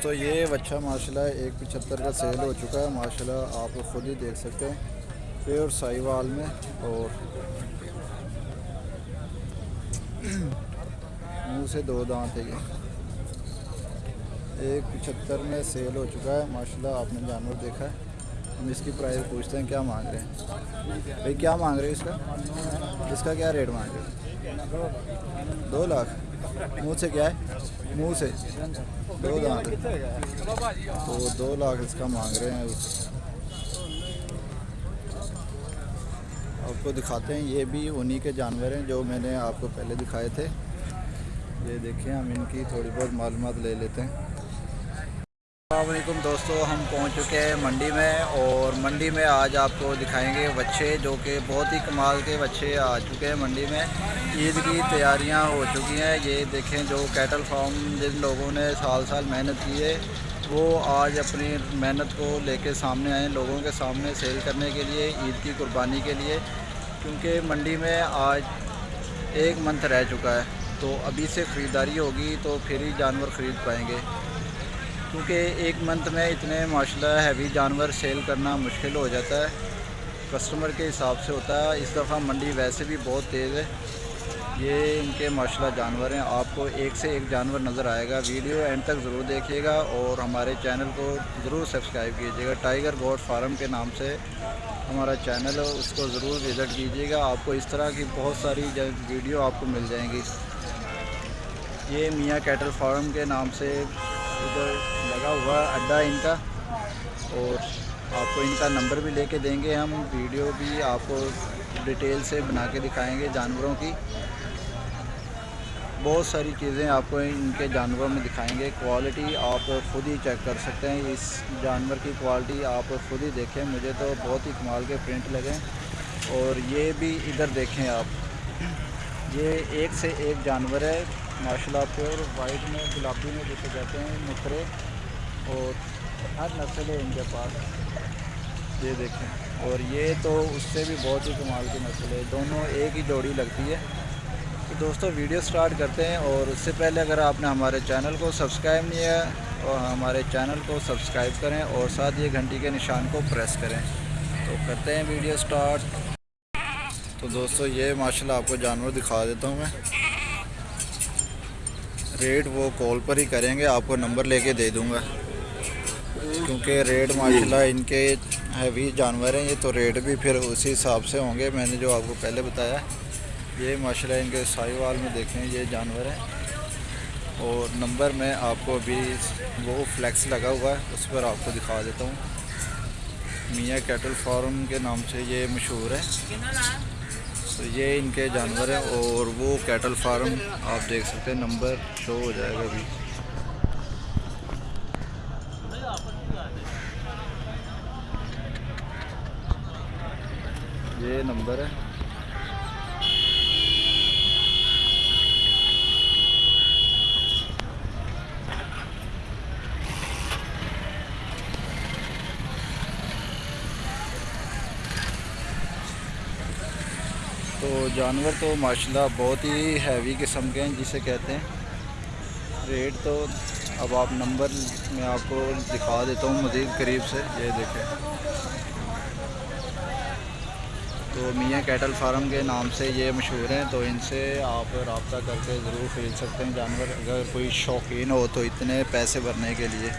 दोस्तों, ये बच्चा माशाल्लाह एक पचहत्तर का सेल हो चुका है। माशाल्लाह, आप खुद ही देख सकते हैं प्योर साहिवाल में और मुँह से दो दांत है ये। एक पचहत्तर में सेल हो चुका है। माशाल्लाह, आपने जानवर देखा है। हम इसकी प्राइस पूछते हैं, क्या मांग रहे हैं? भाई, क्या मांग रहे हैं इसका? इसका क्या रेट मांग रहे हैं? दो लाख। मुँह से क्या है? मुँह से। दो दांत। तो दो लाख इसका मांग रहे हैं आपको दिखाते हैं, ये भी उन्हीं के जानवर हैं जो मैंने आपको पहले दिखाए थे। ये देखें, हम इनकी थोड़ी बहुत मालूम ले लेते हैं। अल्लाम दोस्तों, हम पहुँच चुके हैं मंडी में और मंडी में आज आपको दिखाएँगे बच्चे जो कि बहुत ही कमाल के बच्चे आ चुके हैं मंडी में। ईद की तैयारियाँ हो चुकी हैं। ये देखें जो कैटल फार्म जिन लोगों ने साल साल मेहनत की है, वो आज अपनी मेहनत को लेके सामने आए लोगों के सामने सेल करने के लिए, ईद की कुर्बानी के लिए, क्योंकि मंडी में आज एक मंथ रह चुका है। तो अभी से ख़रीदारी होगी तो फिर ही जानवर ख़रीद पाएँगे। क्योंकि एक मंथ में इतने माशाल्लाह हैवी जानवर सेल करना मुश्किल हो जाता है। कस्टमर के हिसाब से होता है। इस दफ़ा मंडी वैसे भी बहुत तेज़ है। ये इनके माशाल्लाह जानवर हैं। आपको एक से एक जानवर नज़र आएगा। वीडियो एंड तक ज़रूर देखिएगा और हमारे चैनल को ज़रूर सब्सक्राइब कीजिएगा। टाइगर गोड फार्म के नाम से हमारा चैनल है, उसको ज़रूर विज़िट कीजिएगा। आपको इस तरह की बहुत सारी वीडियो आपको मिल जाएँगी। ये मियाँ कैटल फार्म के नाम से इधर लगा हुआ अड्डा इनका और आपको इनका नंबर भी लेके देंगे हम। वीडियो भी आपको डिटेल से बना के दिखाएँगे जानवरों की। बहुत सारी चीज़ें आपको इनके जानवरों में दिखाएँगे। क्वालिटी आप खुद ही चेक कर सकते हैं। इस जानवर की क्वालिटी आप खुद ही देखें। मुझे तो बहुत ही कमाल के प्रिंट लगे। और ये भी इधर देखें आप। ये एक से एक जानवर है। माशाल्लाह, प्योर वाइट में, गुलाबी में जिसे कहते हैं, मुखरे। और हर नस्ल है इनके पास। ये देखें। और ये तो उससे भी बहुत ही कमाल की नस्ल है। दोनों एक ही जोड़ी लगती है। तो दोस्तों, वीडियो स्टार्ट करते हैं और उससे पहले अगर आपने हमारे चैनल को सब्सक्राइब नहीं किया और हमारे चैनल को सब्सक्राइब करें और साथ ही घंटी के निशान को प्रेस करें। तो करते हैं वीडियो स्टार्ट। तो दोस्तों, ये माशाल्लाह आपको जानवर दिखा देता हूँ मैं। रेट वो कॉल पर ही करेंगे, आपको नंबर लेके दे दूँगा। क्योंकि रेट माशाल्लाह इनके हैवी जानवर हैं, ये तो रेट भी फिर उसी हिसाब से होंगे, मैंने जो आपको पहले बताया। ये माशा इनके साहिवाल में देखें, ये जानवर हैं। और नंबर में आपको अभी वो फ्लैक्स लगा हुआ है, उस पर आपको दिखा देता हूँ। मियाँ कैटल फार्म के नाम से ये मशहूर है। तो ये इनके जानवर हैं और वो कैटल फार्म आप देख सकते हैं, नंबर शो हो जाएगा अभी। ये नंबर है तो जानवर तो माशाल्लाह बहुत ही हैवी किस्म के हैं जिसे कहते हैं। रेट तो अब आप नंबर मैं आपको दिखा देता हूँ मज़ीद करीब से, ये देखें। तो मियाँ कैटल फार्म के नाम से ये मशहूर हैं तो इनसे आप रबता करके ज़रूर ख़रीद सकते हैं। जानवर अगर कोई शौकीन हो तो इतने पैसे भरने के लिए।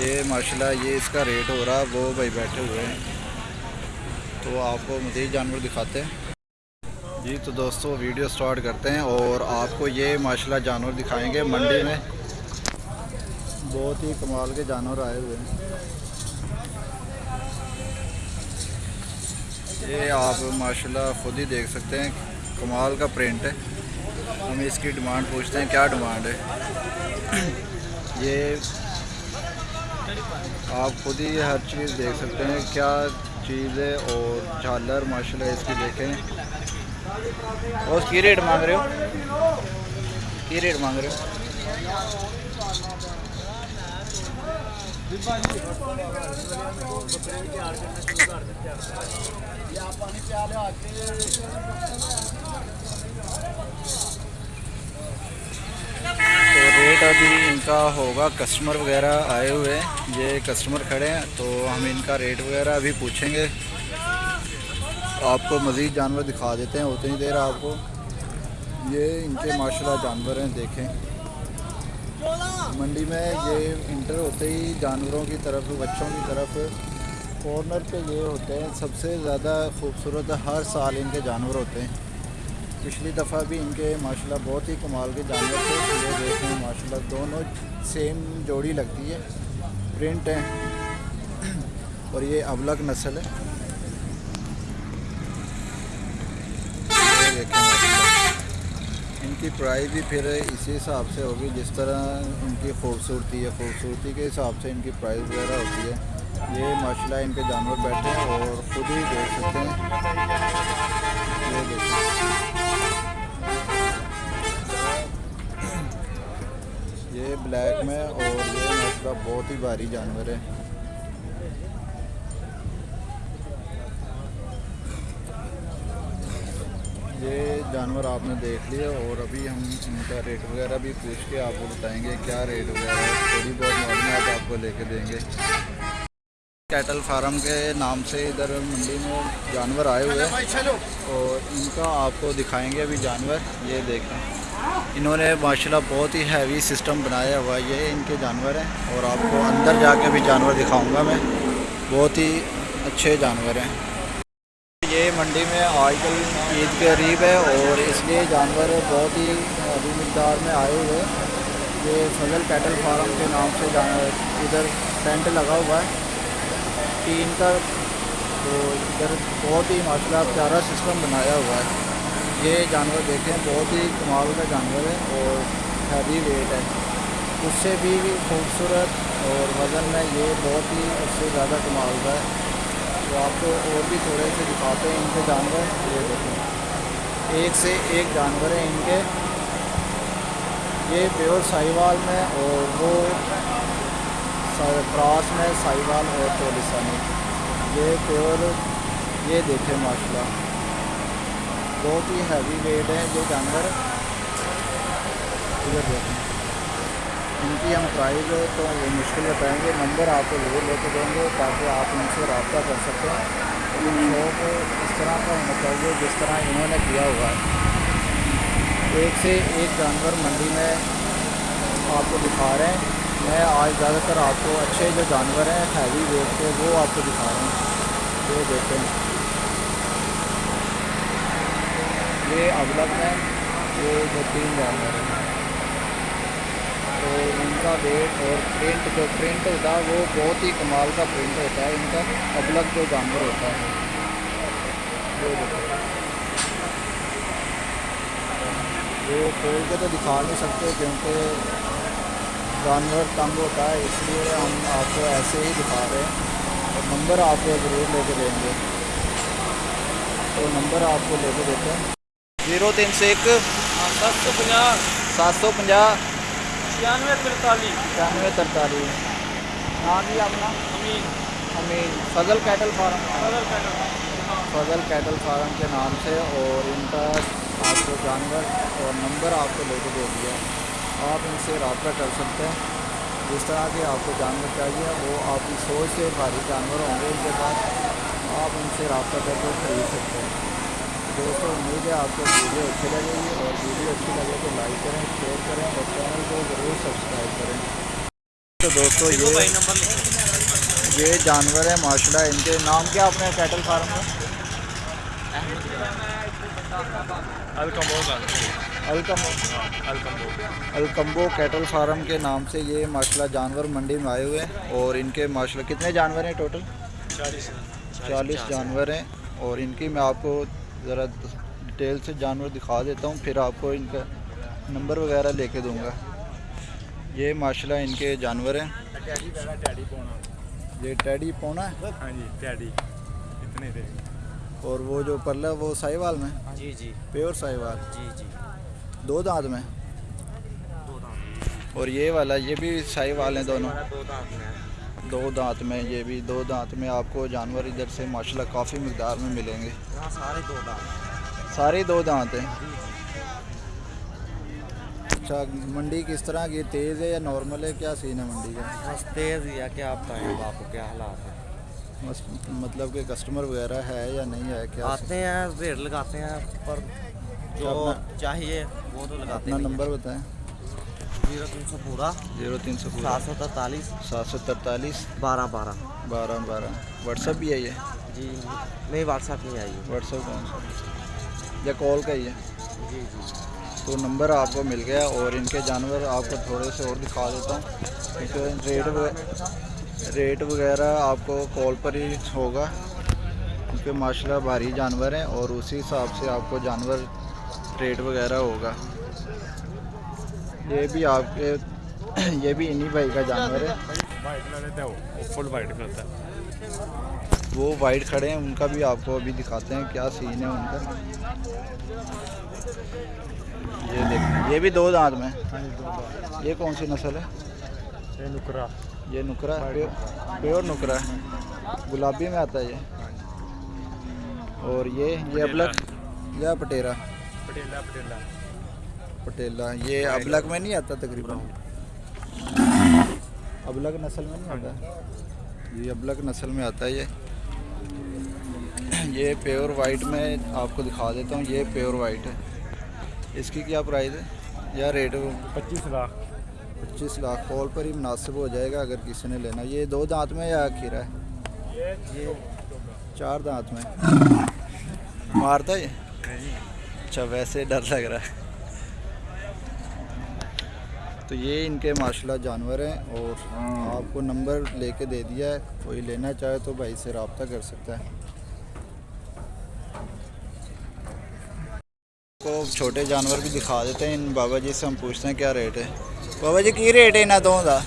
ये माशाल्लाह ये इसका रेट हो रहा है वो भाई बैठे हुए हैं। तो आपको मज़ीद जानवर दिखाते हैं। जी तो दोस्तों, वीडियो स्टार्ट करते हैं और आपको ये माशाल्लाह जानवर दिखाएँगे मंडी में। बहुत ही कमाल के जानवर आए हुए हैं। ये आप माशाल्लाह खुद ही देख सकते हैं, कमाल का प्रिंट है। हम इसकी डिमांड पूछते हैं, क्या डिमांड है? ये आप खुद ही हर चीज़ देख सकते हैं, क्या चीज़ है और झालर माशाल्लाह इसकी देखें। और की रेट मांग रहे हो? की रेट मांग रहे हो? तो रेट अभी इनका होगा कस्टमर वगैरह आए हुए हैं। ये कस्टमर खड़े हैं तो हम इनका रेट वगैरह अभी पूछेंगे। आपको मज़ीद जानवर दिखा देते हैं उतनी देर आपको। ये इनके माशाल्लाह जानवर हैं, देखें। मंडी में ये इंटर होते ही जानवरों की तरफ़, बच्चों की तरफ़ कॉर्नर पे ये होते हैं। सबसे ज़्यादा खूबसूरत हर साल इनके जानवर होते हैं। पिछली दफ़ा भी इनके, माशाल्लाह, बहुत ही कमाल के जानवर थे। ये देखें, माशाल्लाह, दोनों सेम जोड़ी लगती है। प्रिंट है। और ये अबलग नस्ल है। देखें। इनकी प्राइस भी फिर इसी हिसाब से होगी, जिस तरह इनकी खूबसूरती है। खूबसूरती के हिसाब से इनकी प्राइस वगैरह होती है। ये माशाल्लाह इनके जानवर बैठे हैं और ख़ुद ही देख सकते हैं। ये देखें। ये ब्लैक में और ये मतलब बहुत ही भारी जानवर है। ये जानवर आपने देख लिए और अभी हम इनका रेट वगैरह भी पूछ के आपको बताएँगे क्या रेट वगैरह है, थोड़ी बहुत मालूम आपको लेके देंगे। कैटल फार्म के नाम से इधर मंडी में जानवर आए हुए हैं और इनका आपको दिखाएँगे अभी जानवर, ये देखें। इन्होंने माशाल्लाह बहुत ही हैवी सिस्टम बनाया हुआ है, ये इनके जानवर हैं और आपको अंदर जाके भी जानवर दिखाऊँगा मैं। बहुत ही अच्छे जानवर हैं। मंडी में आजकल ईद के करीब है और इसलिए जानवर बहुत ही अभी मकदार में आए हुए ये फजल कैटल फार्म के नाम से इधर टेंट लगा हुआ है। टीन का तो इधर बहुत ही माशाल्लाह प्यारा सिस्टम बनाया हुआ है। ये जानवर देखें, बहुत ही कमाल का जानवर है और हैवी वेट है। उससे भी खूबसूरत और वज़न में ये बहुत ही उससे ज़्यादा कमाल का है। तो आपको और भी थोड़े से दिखाते हैं इनके जानवर। ये देखें एक से एक जानवर है इनके। ये प्योर साहिवाल में और वो क्रॉस में साहिवाल और चोलिसा में ये प्योर, ये देखें, माशाल्लाह। बहुत ही हैवी वेट है जो जानवर। इधर देखें। इनकी हम प्राइस तो वो मुश्किल बताएँगे। नंबर आपको ज़रूर लेके देंगे ताकि आप उनसे रबता कर सकें। शौक इस तरह का चाहिए जिस तरह इन्होंने किया हुआ है। एक से एक जानवर मंडी में आपको दिखा रहे हैं। मैं आज ज़्यादातर आपको अच्छे जो जानवर हैं हैवी वेट के, वो आपको दिखा रहे हैं। ये देखें ये अगलग है ये जो तीन जानवर है। तो इनका वेट और प्रिंट जो प्रिंट होता है वो बहुत ही कमाल का प्रिंट होता है। इनका अगलग जो जानवर होता है। वो खोल के तो दिखा नहीं सकते क्योंकि जानवर तंग होता है इसलिए हम आपको ऐसे ही दिखा रहे हैं। और नंबर आपको ज़रूर लेके देंगे। तो नंबर आपको लेके देते हैं। ज़ीरो तीन सौ एक। सत्त सौ पंजाह् सत्त सौ पंजाह् छियानवे तरताली छियानवे तरतालीस नाम जी अपना। Amin. Amin. Fazal cattle farm. Fazal cattle Fazal cattle farm के नाम से और इनका आपको जानवर और नंबर आपको लेके दे दिया आप इनसे रबता कर सकते हैं। जिस तरह के आपको जानवर चाहिए वो आपकी सोच से भारी जानवर होंगे इनके पास आप उनसे रबता करके ख़रीद सकते हैं। दोस्तों उम्मीद है आपको वीडियो अच्छी लगेगी और वीडियो अच्छी लगे तो लाइक करें शेयर करें और चैनल को ज़रूर सब्सक्राइब करें। तो दोस्तों ये ये जानवर है माशाल्लाह इनके नाम क्या अपने कैटल फार्म में? अलकम अलकम्बो कैटल फार्म के नाम से ये माशाल्लाह जानवर मंडी में आए हुए हैं और इनके माशाल्लाह कितने जानवर हैं टोटल चालीस चालीस। जानवर हैं और इनकी मैं आपको ज़रा डिटेल से जानवर दिखा देता हूँ फिर आपको इनका नंबर वगैरह लेके दूँगा। ये माशाल्लाह इनके जानवर हैं। ये टैडी पौना है? हाँ जी टैडी इतने थे। और वो जो पल्ला वो साहिवाल में? जी जी। प्योर साहिवाल? जी जी। दो दांत में? दो दांत। और ये वाला ये भी साहिवाल हैं दोनों? दो दांत में। दो दांत में ये भी दो दांत में आपको जानवर इधर से माशाल्लाह काफ़ी मकदार में मिलेंगे। सारे दो दांत। सारे दो दांत हैं। अच्छा मंडी किस तरह की तेज़ है या नॉर्मल है? क्या सीन है मंडी का? बस तेज़ ही है क्या आप बताएँ आपको क्या हालात है? बस मतलब कि कस्टमर वगैरह है या नहीं है क्या आते हैं रेट लगाते हैं पर जो चाहिए वो तो लगाते नहीं नंबर बताएँ। ज़ीरो तीन सौ पूरा। ज़ीरो तीन सौ सात सौ तरतालीस सात सौ तरतालीस बारह बारह। बारह बारह। व्हाट्सअप भी है? ये जी नहीं व्हाट्सएप नहीं आई व्हाट्सअप कौन सा? या कॉल का ही है? जी जी। तो नंबर आपको मिल गया और इनके जानवर आपको थोड़े से और दिखा देता हूँ। क्योंकि रेट रेट वगैरह आपको कॉल पर ही होगा। क्योंकि माशाल्लाह भारी जानवर हैं और उसी हिसाब से आपको जानवर रेट वगैरह होगा। ये भी आपके ये भी इन्हीं भाई का जानवर है। फुल वाइट होता है वो वाइट खड़े हैं उनका भी आपको अभी दिखाते हैं क्या सीन है उनका। ये देखिए ये भी दो दांत में। ये कौन सी नस्ल है? ये नुकरा। ये नुकरा प्योर प्योर नुकरा है। गुलाबी में आता है ये। और ये ये अबलक या पटेरा। पटेला पटेला। पटेला ये अबलक में नहीं आता तकरीबन? अबलक नस्ल में नहीं आता? ये अबलक नस्ल में आता है ये। ये प्योर वाइट में आपको दिखा देता हूँ ये प्योर वाइट है। इसकी क्या प्राइस है? या रेट पच्चीस लाख। पच्चीस लाख कॉल पर ही मुनासिब हो जाएगा अगर किसी ने लेना। ये दो दांत में या खीरा है? ये चार दांत में। मारता है ये? अच्छा वैसे डर लग रहा है। तो ये इनके माशाल्लाह जानवर हैं और आपको नंबर लेके दे दिया है। कोई लेना चाहे तो भाई से रबता कर सकता है। को छोटे जानवर भी दिखा देते हैं। इन बाबा जी से हम पूछते हैं क्या रेट है। बाबा जी, की रेट है इन्हें दो? का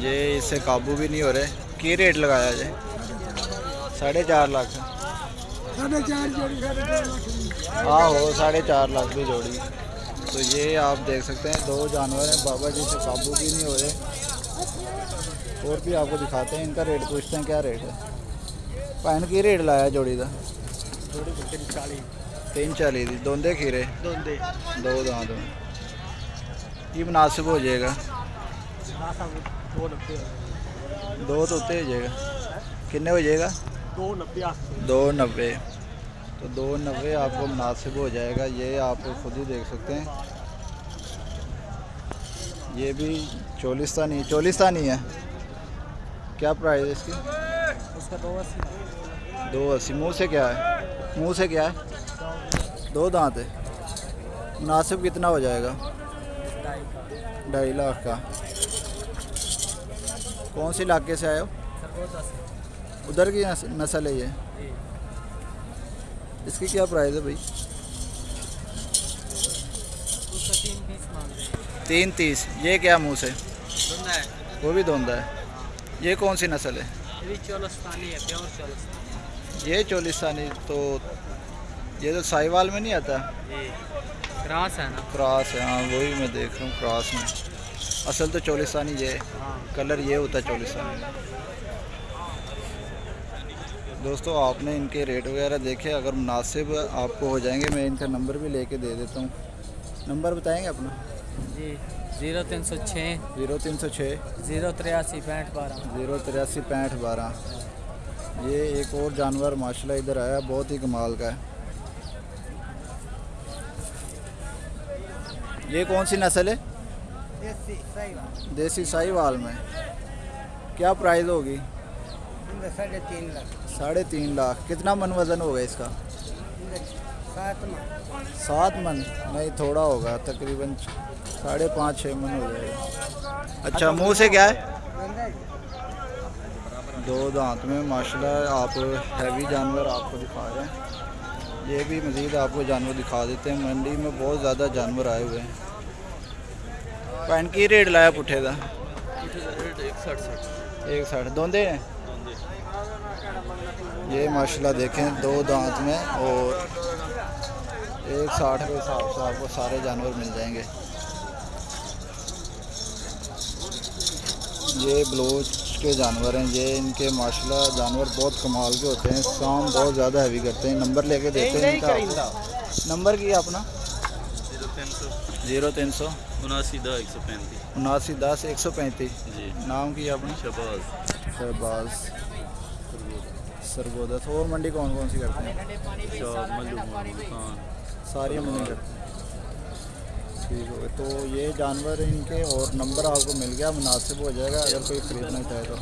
ये इससे काबू भी नहीं हो रहे। की रेट लगाया जे साढ़े चार लाख। आहो साढ़े चार लाख की जोड़ी। तो ये आप देख सकते हैं दो जानवर हैं बाबा जी से काबू भी नहीं हो रहे। और भी आपको दिखाते हैं इनका रेट पूछते हैं क्या रेट है? भैन की रेट लाया जोड़ी का। तीन चाली दी दोंदे खीरे। दो दांत ये मुनासिब हो जाएगा। दो तो उत्ते हो जाएगा। किन्ने हो जाएगा? दो नब्बे। दो नब्बे। तो दो नब्बे आपको मुनासिब हो जाएगा ये आप खुद ही देख सकते हैं। ये भी चोलिस्तानी चोलिस्तानी है। क्या प्राइस है इसकी? उसका दो अस्सी दो अस्सी। मुँह से क्या है? मुँह से क्या है? दो दांत है। मुनासिब कितना हो जाएगा? ढाई लाख का। कौन से इलाके से आए हो? उधर की नस- नस्ल है ये? इसकी क्या प्राइस है भाई? तीन तीस। ये क्या मुँह से वो भी धोंदा है। ये कौन सी नस्ल है? है ये चोलिस्तानी तो ये तो साहिवाल में नहीं आता? क्रास है ना क्रॉस है हाँ वही मैं देख रहा हूँ क्रॉस में। असल तो चोलिस्तानी ये है। हाँ। कलर ये होता है चोलिस्तानी। दोस्तों आपने इनके रेट वगैरह देखे अगर मुनासिब आपको हो जाएँगे मैं इनका नंबर भी लेके दे देता हूँ। नंबर बताएँगे अपना? जी ज़ीरो तीन सौ छः ज़ीरो तीन सौ छः ज़ीरो तिरासी पैंठ बारह। ज़ीरो तिरासी पैंठ बारह। ये एक और जानवर माशाल्लाह इधर आया बहुत ही कमाल का है। ये कौन सी नस्ल है? देसी साहिवाल में। क्या प्राइस होगी? साढ़े तीन लाख। साढ़े तीन लाख। कितना मन वज़न होगा इसका? सात मन? नहीं, थोड़ा होगा, तकरीबन साढ़े पाँच छः मन हो जाएगा। अच्छा मुँह से क्या है? दो दांत में, माशाल्लाह, आप हैवी जानवर आपको दिखा रहे हैं। ये भी मज़ीद आपको जानवर दिखा देते हैं। मंडी में बहुत ज़्यादा जानवर आए हुए हैं। पैन की रेट लाया पुठे का एक साठ। दोंदे हैं? ये माशाल्लाह देखें दो दांत में और एक साठ के हिसाब से आपको सारे जानवर मिल जाएँगे। ये ब्लोच के जानवर हैं ये इनके माशाल्लाह जानवर बहुत कमाल के होते हैं काम बहुत ज़्यादा हैवी करते हैं। नंबर लेके देते हैं इनका नंबर क्या अपना? ज़ीरो तीन सौ। उनासी दस एक सौ पैंतीस। उनासी दस एक सौ पैंतीस। जी। नाम किया अपना? शहबाज शहबाज तो और मंडी कौन कौन सी करते हैं? सारी मंडी करते हैं। ठीक हो तो ये जानवर इनके और नंबर आपको मिल गया मुनासिब हो जाएगा अगर कोई खरीदना चाहे तो।